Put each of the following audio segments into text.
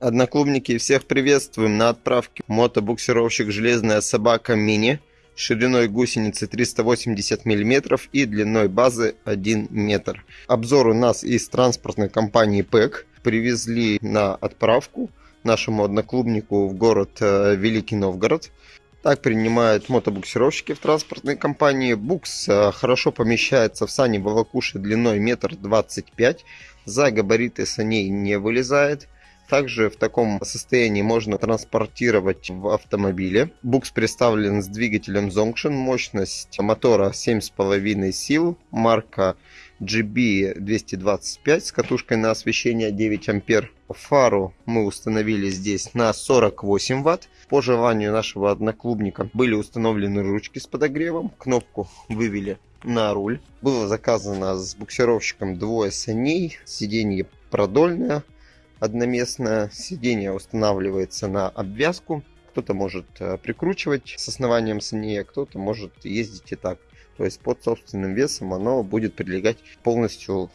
Одноклубники, всех приветствуем на отправке мотобуксировщик «Железная собака мини» шириной гусеницы 380 мм и длиной базы 1 метр. Обзор у нас из транспортной компании ПЭК. Привезли на отправку нашему одноклубнику в город э, Великий Новгород. Так принимают мотобуксировщики в транспортной компании. Букс э, хорошо помещается в сани Волокуши длиной метр двадцать пять. За габариты саней не вылезает. Также в таком состоянии можно транспортировать в автомобиле. Букс представлен с двигателем Zonction, мощность мотора 7,5 сил, марка GB225 с катушкой на освещение 9 ампер. Фару мы установили здесь на 48 ватт. По желанию нашего одноклубника были установлены ручки с подогревом. Кнопку вывели на руль. Было заказано с буксировщиком двое саней. Сиденье продольное одноместное. Сиденье устанавливается на обвязку. Кто-то может э, прикручивать с основанием саней, а кто-то может ездить и так. То есть под собственным весом оно будет прилегать полностью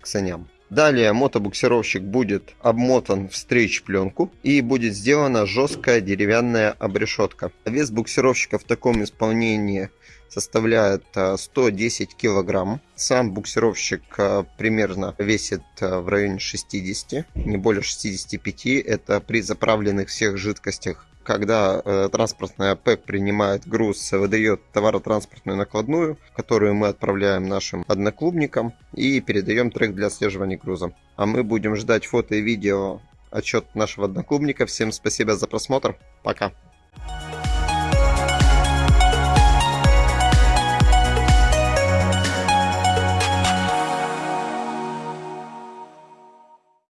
к саням. Далее мотобуксировщик будет обмотан в стрейч-пленку и будет сделана жесткая деревянная обрешетка. Вес буксировщика в таком исполнении составляет 110 э, килограмм. Сам буксировщик э, примерно весит э, в районе 60, не более 65. Это при заправленных всех жидкостях когда э, транспортная ПЭК принимает груз, выдает товаротранспортную накладную, которую мы отправляем нашим одноклубникам и передаем трек для отслеживания груза. А мы будем ждать фото и видео отчет нашего одноклубника. Всем спасибо за просмотр. Пока.